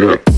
Yeah.